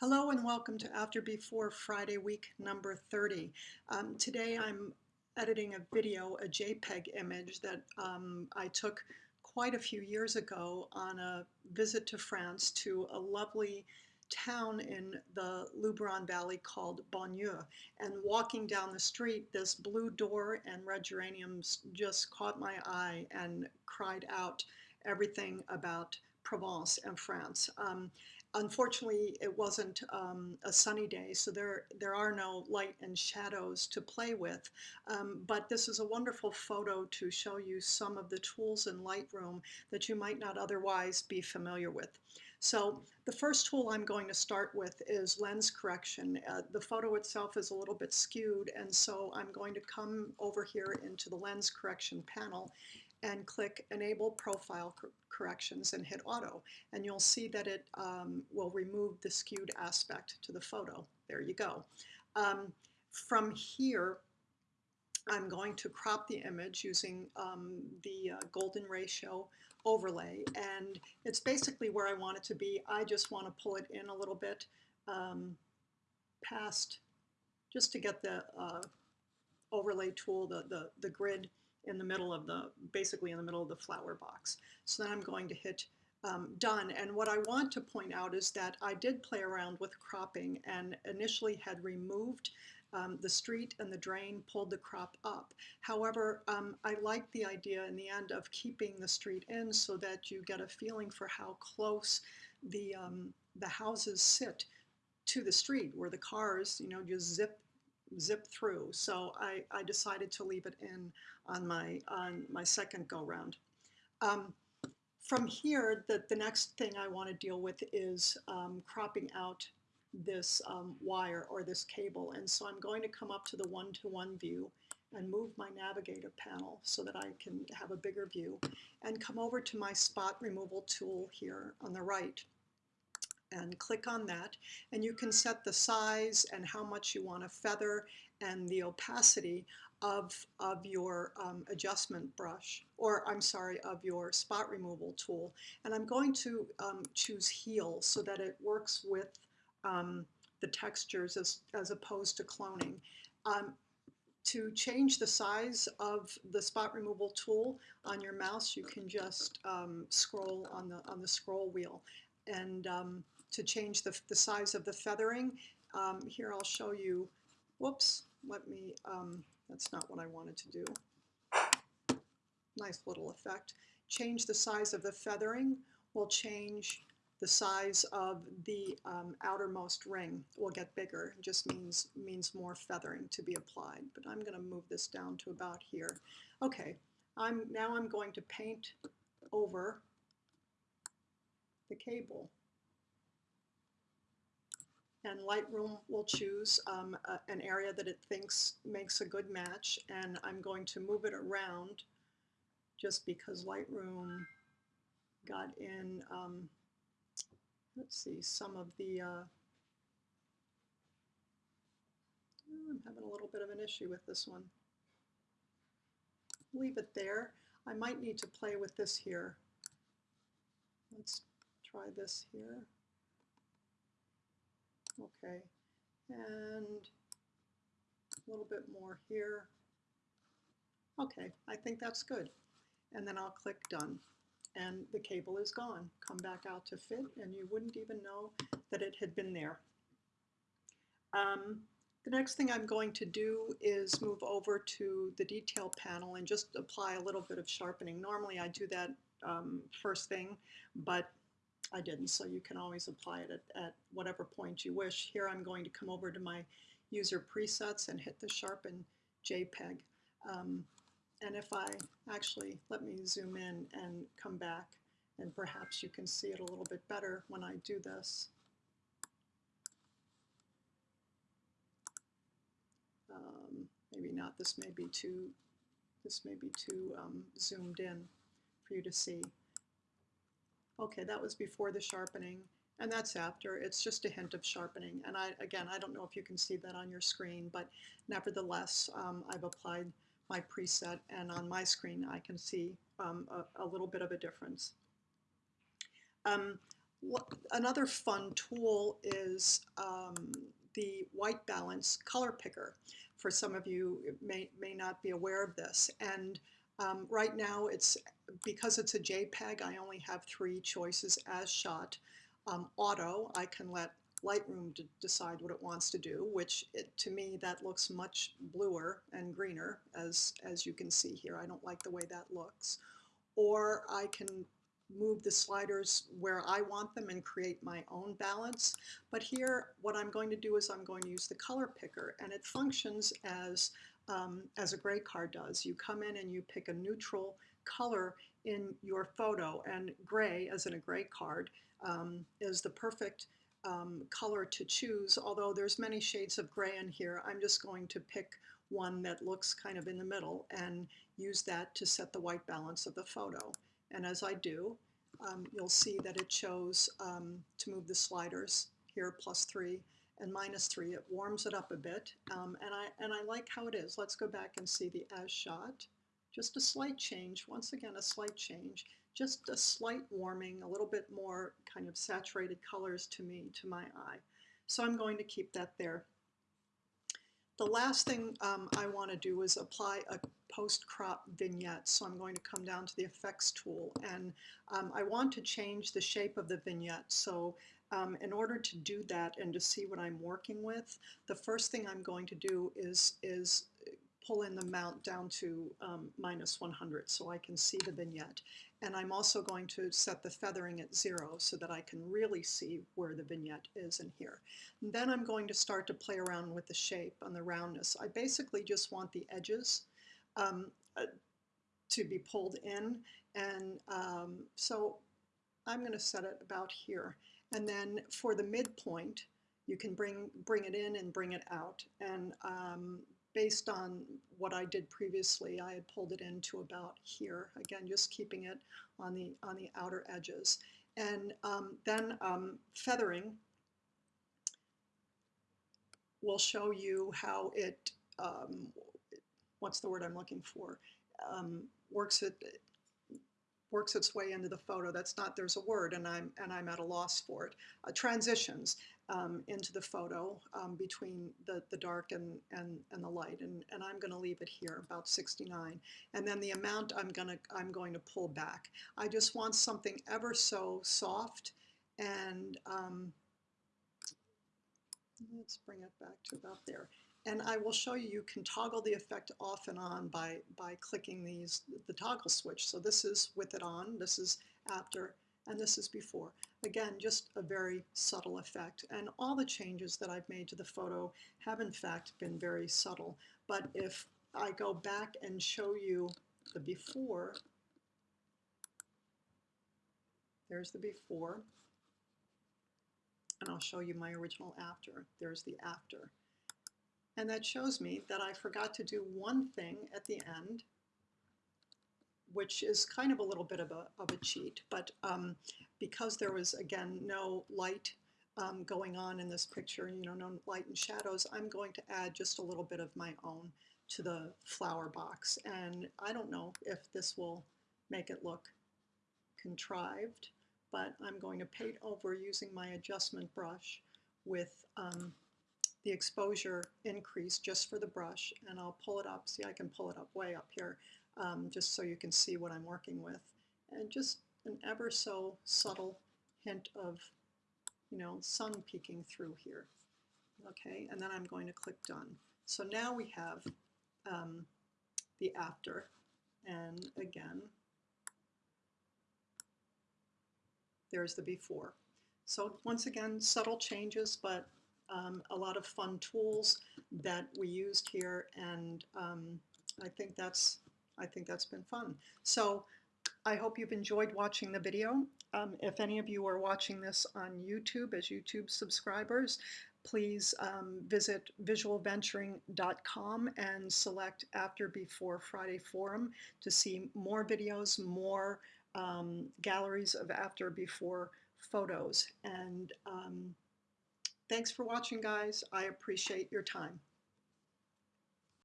Hello and welcome to After Before Friday week number 30. Um, today I'm editing a video, a JPEG image that um, I took quite a few years ago on a visit to France to a lovely town in the Luberon Valley called Bonnieux. And walking down the street, this blue door and red geraniums just caught my eye and cried out everything about Provence and France. Um, unfortunately, it wasn't um, a sunny day, so there, there are no light and shadows to play with. Um, but this is a wonderful photo to show you some of the tools in Lightroom that you might not otherwise be familiar with. So the first tool I'm going to start with is lens correction. Uh, the photo itself is a little bit skewed, and so I'm going to come over here into the lens correction panel and click Enable Profile Cor Corrections and hit Auto. And you'll see that it um, will remove the skewed aspect to the photo. There you go. Um, from here, I'm going to crop the image using um, the uh, golden ratio overlay and it's basically where I want it to be. I just want to pull it in a little bit um, past just to get the uh, overlay tool, the, the, the grid in the middle of the, basically in the middle of the flower box. So then I'm going to hit um, done. And what I want to point out is that I did play around with cropping and initially had removed um, the street and the drain, pulled the crop up. However, um, I like the idea in the end of keeping the street in so that you get a feeling for how close the, um, the houses sit to the street where the cars, you know, just zip zip through. So I, I decided to leave it in on my, on my second go round. Um, from here, the, the next thing I want to deal with is um, cropping out this um, wire or this cable. And so I'm going to come up to the one-to-one -one view and move my navigator panel so that I can have a bigger view and come over to my spot removal tool here on the right and click on that and you can set the size and how much you want to feather and the opacity of, of your um, adjustment brush or I'm sorry of your spot removal tool and I'm going to um, choose heal so that it works with um, the textures as, as opposed to cloning. Um, to change the size of the spot removal tool on your mouse, you can just um, scroll on the on the scroll wheel, and um, to change the, the size of the feathering. Um, here I'll show you, whoops, let me, um, that's not what I wanted to do. Nice little effect. Change the size of the feathering will change the size of the um, outermost ring will get bigger. It just means, means more feathering to be applied. But I'm going to move this down to about here. Okay, I'm, now I'm going to paint over the cable and Lightroom will choose um, a, an area that it thinks makes a good match and I'm going to move it around just because Lightroom got in, um, let's see, some of the, uh, I'm having a little bit of an issue with this one. Leave it there. I might need to play with this here. Let's try this here. Okay, and a little bit more here. Okay, I think that's good. And then I'll click done. And the cable is gone. Come back out to fit and you wouldn't even know that it had been there. Um, the next thing I'm going to do is move over to the detail panel and just apply a little bit of sharpening. Normally I do that um, first thing, but I didn't, so you can always apply it at, at whatever point you wish. Here I'm going to come over to my user presets and hit the sharpen JPEG. Um, and if I actually, let me zoom in and come back, and perhaps you can see it a little bit better when I do this. Um, maybe not, this may be too, this may be too um, zoomed in for you to see. Okay, that was before the sharpening, and that's after. It's just a hint of sharpening. And I, again, I don't know if you can see that on your screen, but nevertheless, um, I've applied my preset, and on my screen I can see um, a, a, little bit of a difference. Um, Another fun tool is um, the white balance color picker. For some of you, may, may not be aware of this. And um, right now, it's because it's a JPEG, I only have three choices as shot. Um, auto, I can let Lightroom decide what it wants to do, which it, to me that looks much bluer and greener as, as you can see here. I don't like the way that looks. Or I can move the sliders where I want them and create my own balance. But here, what I'm going to do is I'm going to use the color picker and it functions as, um, as a gray card does. You come in and you pick a neutral color in your photo and gray, as in a gray card, um, is the perfect um, color to choose. Although there's many shades of gray in here, I'm just going to pick one that looks kind of in the middle and use that to set the white balance of the photo. And as I do, um, you'll see that it shows um, to move the sliders here plus three and minus three. It warms it up a bit um, and, I, and I like how it is. Let's go back and see the as shot. Just a slight change, once again a slight change, just a slight warming, a little bit more kind of saturated colors to me, to my eye. So I'm going to keep that there. The last thing um, I want to do is apply a post-crop vignette. So I'm going to come down to the effects tool and um, I want to change the shape of the vignette. So um, in order to do that and to see what I'm working with, the first thing I'm going to do is, is pull in the mount down to um, minus 100 so I can see the vignette. And I'm also going to set the feathering at zero so that I can really see where the vignette is in here. And then I'm going to start to play around with the shape and the roundness. I basically just want the edges um, uh, to be pulled in. And um, so I'm going to set it about here. And then for the midpoint, you can bring, bring it in and bring it out. And um, based on what I did previously, I had pulled it into about here. Again, just keeping it on the, on the outer edges. And um, then um, feathering will show you how it, um, what's the word I'm looking for, um, works it works its way into the photo. That's not, there's a word and I'm, and I'm at a loss for it. Uh, transitions um, into the photo um, between the, the dark and, and, and the light. And, and I'm gonna leave it here, about 69. And then the amount I'm gonna, I'm going to pull back. I just want something ever so soft and um, let's bring it back to about there. And I will show you, you can toggle the effect off and on by, by clicking these, the toggle switch. So this is with it on, this is after, and this is before. Again, just a very subtle effect. And all the changes that I've made to the photo have in fact been very subtle. But if I go back and show you the before, there's the before, and I'll show you my original after. There's the after. And that shows me that I forgot to do one thing at the end, which is kind of a little bit of a, of a cheat. But um, because there was, again, no light um, going on in this picture, you know, no light and shadows, I'm going to add just a little bit of my own to the flower box. And I don't know if this will make it look contrived, but I'm going to paint over using my adjustment brush with um, the exposure increase just for the brush and I'll pull it up. See, I can pull it up way up here um, just so you can see what I'm working with. And just an ever so subtle hint of, you know, sun peeking through here. Okay, and then I'm going to click done. So now we have um, the after and again, there's the before. So once again, subtle changes, but um, a lot of fun tools that we used here, and um, I think that's I think that's been fun. So I hope you've enjoyed watching the video. Um, if any of you are watching this on YouTube as YouTube subscribers, please um, visit visualventuring.com and select After Before Friday Forum to see more videos, more um, galleries of After Before photos. And um, Thanks for watching, guys. I appreciate your time.